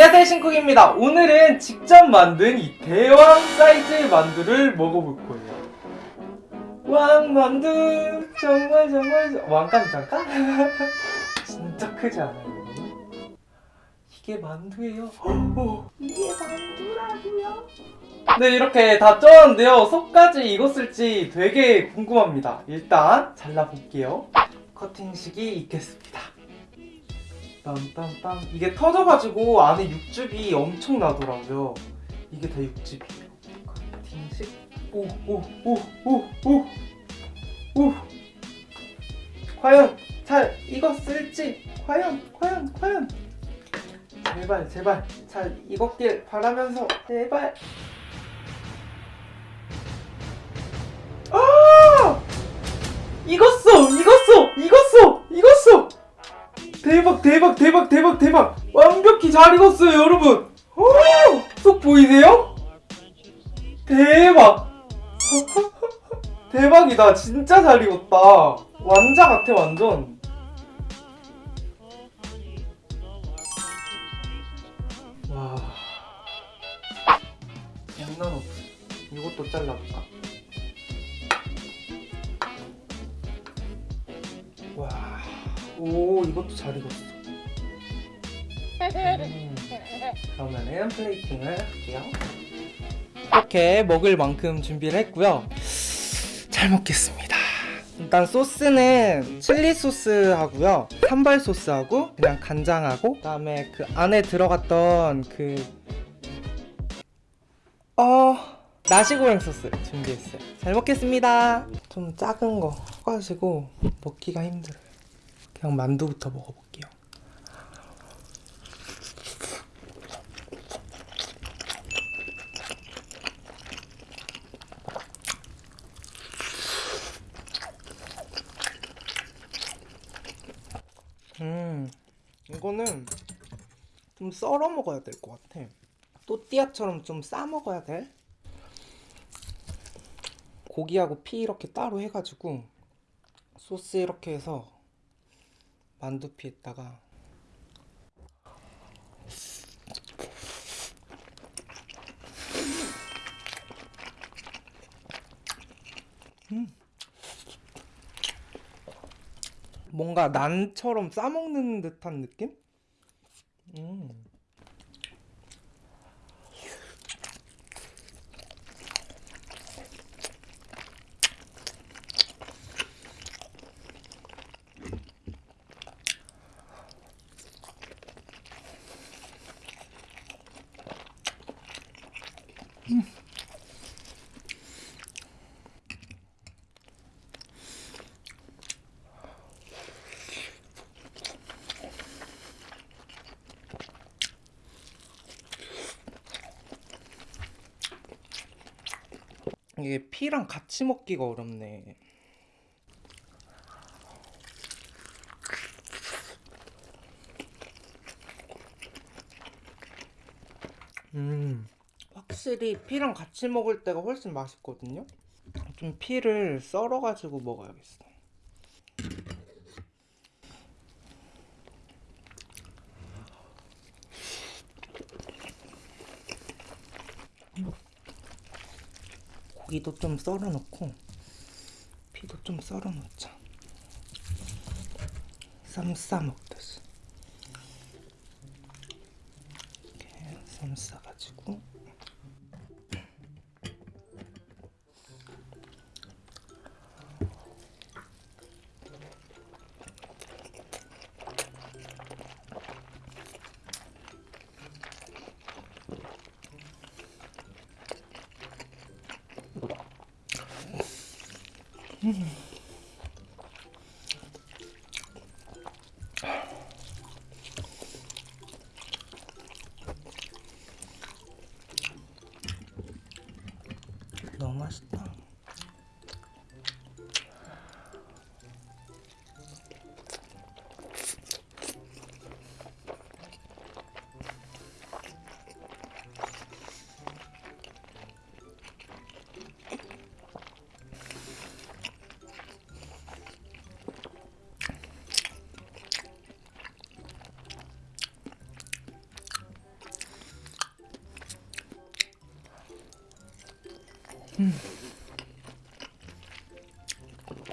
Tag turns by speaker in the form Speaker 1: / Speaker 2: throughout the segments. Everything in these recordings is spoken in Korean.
Speaker 1: 안녕하세요 신쿡입니다. 오늘은 직접 만든 이 대왕 사이즈의 만두를 먹어볼 거예요. 왕만두! 정말 정말 정- 왕까지 잠깐? 진짜 크지 않아요? 이게 만두예요? 어, 이게 만두라고요? 네 이렇게 다 쪄왔는데요. 속까지 익었을지 되게 궁금합니다. 일단 잘라볼게요. 커팅식이 있겠습니다 빰빰빰. 이게 터져가지고 안에 육즙이 엄청 나더라고요. 이게 다 육즙이에요. 커팅식 오오오오오 오. 과연 잘 익었을지? 과연 과연 과연. 제발 제발. 잘 익었길 바라면서 제발. 아! 익었어 대박 대박 대박 대박 대박. 완벽히 잘 익었어요 여러분. 오, 속 보이세요? 대박. 대박이다. 진짜 잘 익었다. 완자 같아 완전. 와. 장난 없어 이것도 잘라볼까 오 이것도 잘 익었어. 음, 그러면은 플레이팅을 할게요. 이렇게 먹을 만큼 준비를 했고요. 잘 먹겠습니다. 일단 소스는 칠리 소스 하고요, 산발 소스하고 그냥 간장하고 그 다음에 그 안에 들어갔던 그 어. 나시고랭 소스 준비했어요. 잘 먹겠습니다. 좀 작은 거 가지고 먹기가 힘들어요. 그냥 만두부터 먹어볼게요. 음, 이거는 좀 썰어 먹어야 될 것 같아. 또띠아처럼 좀 싸 먹어야 돼. 고기하고 피 이렇게 따로 해가지고 소스 이렇게 해서 만두피에다가 음. 뭔가 난처럼 싸먹는 듯한 느낌? 음. 이게 피랑 같이 먹기가 어렵네. 음, 확실히 피랑 같이 먹을 때가 훨씬 맛있거든요. 좀 피를 썰어가지고 먹어야겠어. 고기도 좀 썰어 놓고 피도 좀 썰어 놓자. 쌈 싸 먹듯이. 이렇게 쌈 싸가지고. 너무 맛있다.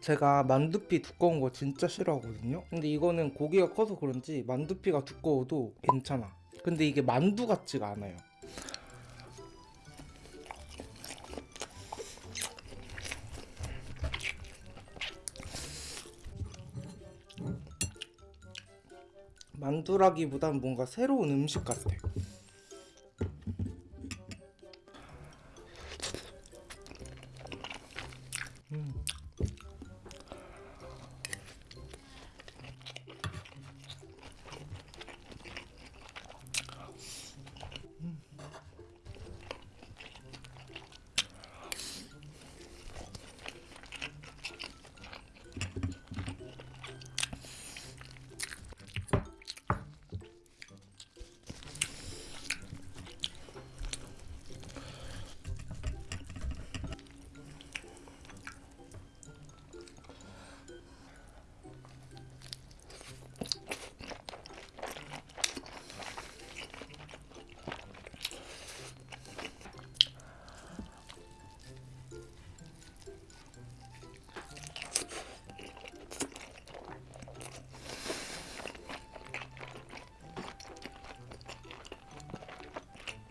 Speaker 1: 제가 만두피 두꺼운 거 진짜 싫어하거든요. 근데 이거는 고기가 커서 그런지 만두피가 두꺼워도 괜찮아. 근데 이게 만두 같지가 않아요. 만두라기보단 뭔가 새로운 음식 같아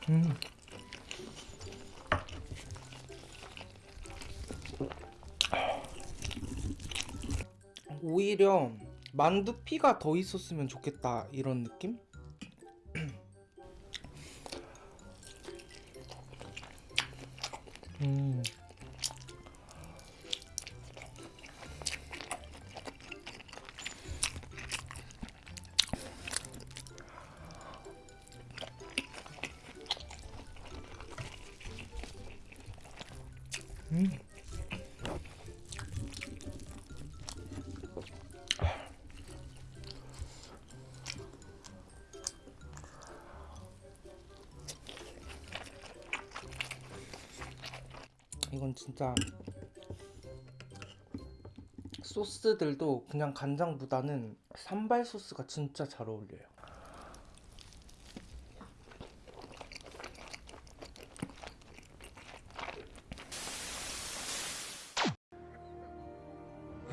Speaker 1: 음. 오히려 만두피가 더 있었으면 좋겠다 이런 느낌? 음. 이건 진짜 소스들도 그냥 간장보다는 산발 소스가 진짜 잘 어울려요.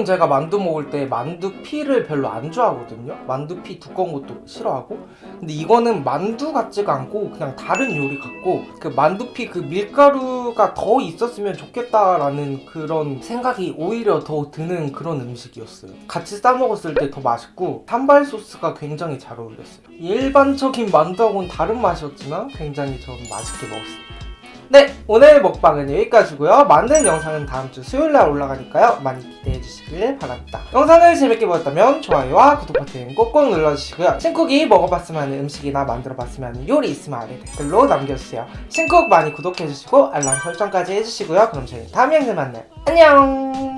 Speaker 1: 보통 제가 만두 먹을 때 만두피를 별로 안 좋아하거든요. 만두피 두꺼운 것도 싫어하고. 근데 이거는 만두 같지가 않고 그냥 다른 요리 같고 그 만두피 그 밀가루가 더 있었으면 좋겠다라는 그런 생각이 오히려 더 드는 그런 음식이었어요. 같이 싸 먹었을 때 더 맛있고 산발 소스가 굉장히 잘 어울렸어요. 일반적인 만두하고는 다른 맛이었지만 굉장히 저는 맛있게 먹었습니다 네 오늘 먹방은 여기까지고요. 만든 영상은 다음 주 수요일날 올라가니까요. 많이 기대해 주시길 바랍니다. 영상을 재밌게 보셨다면 좋아요와 구독 버튼 꼭꼭 눌러주시고요. 신쿡이 먹어봤으면 하는 음식이나 만들어봤으면 하는 요리 있으면 아래 댓글로 남겨주세요. 신쿡 많이 구독해주시고 알람 설정까지 해주시고요. 그럼 저희 다음 영상에 만나요. 안녕